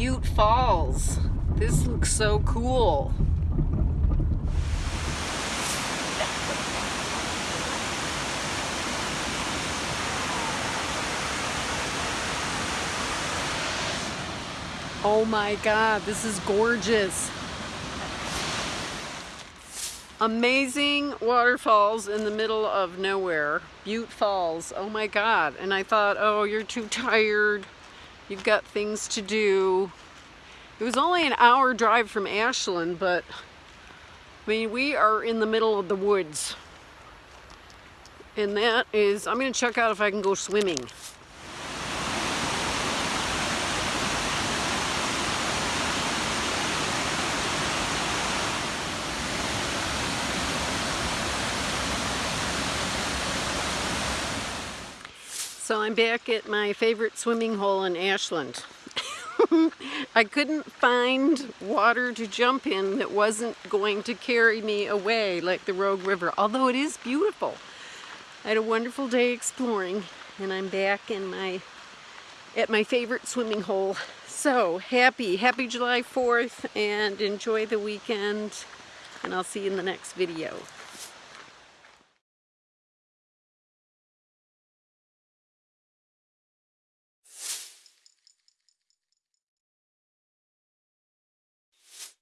Butte Falls. This looks so cool. Oh my god, this is gorgeous. Amazing waterfalls in the middle of nowhere. Butte Falls. Oh my god. And I thought, oh, you're too tired. You've got things to do. It was only an hour drive from Ashland, but I mean, we are in the middle of the woods. And that is, I'm to check out if I can go swimming. So I'm back at my favorite swimming hole in Ashland. I couldn't find water to jump in that wasn't going to carry me away like the Rogue River, although it is beautiful. I had a wonderful day exploring and I'm back in my at my favorite swimming hole. So happy, happy July 4th and enjoy the weekend and I'll see you in the next video.